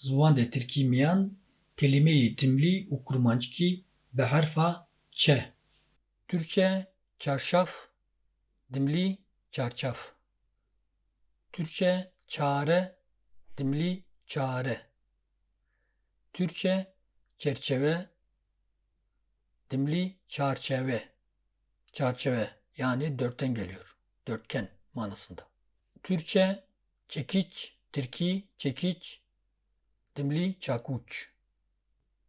ziwan de Tirkî miyan kelimeyê timlî û kurmancikî bi herfa ç. Türkçe çarşaf, dimli çarçaf. Türkçe çare, dimli çare. Türkçe çerçeve, dimli çarçeve. Çarçeve yani dörtten geliyor. Dörtgen manasında. Türkçe çekiç, Türki çekiç, dimli çakuç.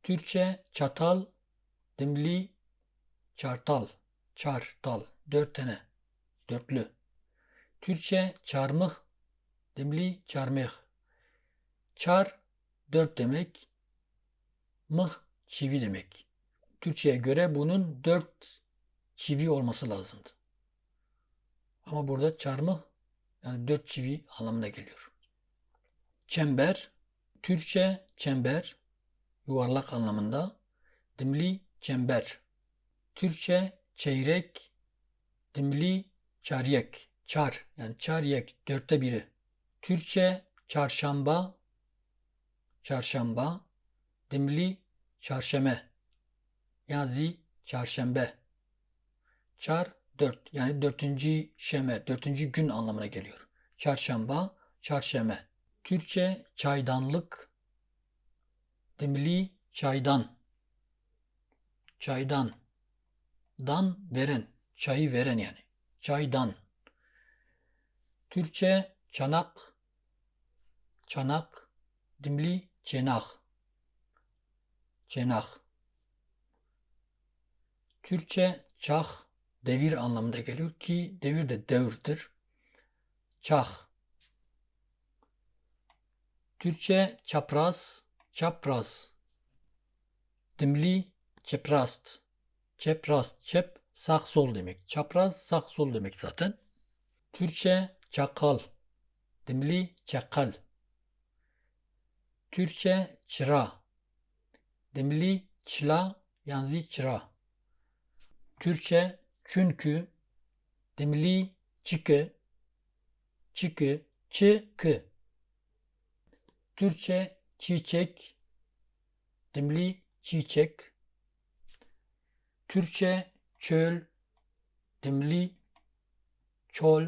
Türkçe çatal, dimli çartal, çartal, dört tane, dörtlü. Türkçe çarmıh, dimli çarmıh. Çar, dört demek, mıh, çivi demek. Türkçe'ye göre bunun dört çivi olması lazımdı. Ama burada çarmıh, yani dört çivi anlamına geliyor. Çember, Türkçe çember, yuvarlak anlamında, dimli çember. Türkçe çeyrek, dimli çaryek, çar yani çaryek dörtte biri. Türkçe çarşamba, çarşamba, dimli çarşeme, yazı çarşembe. Çar dört yani dörtüncü şeme, dörtüncü gün anlamına geliyor. Çarşamba, çarşeme. Türkçe çaydanlık, dimli çaydan, çaydan, dan veren, çayı veren yani. Çaydan. Türkçe çanak, çanak, dimli çenak, çenak. Türkçe çah, devir anlamında geliyor ki devir de devirdir. Çah. Türkçe çapraz, çapraz. Dimli çeprast. Çeprast, çep sağ sol demek. Çapraz sağ sol demek zaten. Türkçe çakal. Dimli çakal. Türkçe çıra. Dimli çıla yani çıra. Türkçe çünkü dimli çıkı çıkı çıkı. Türkçe çiçek dimli çiçek. Türkçe çöl dimli çol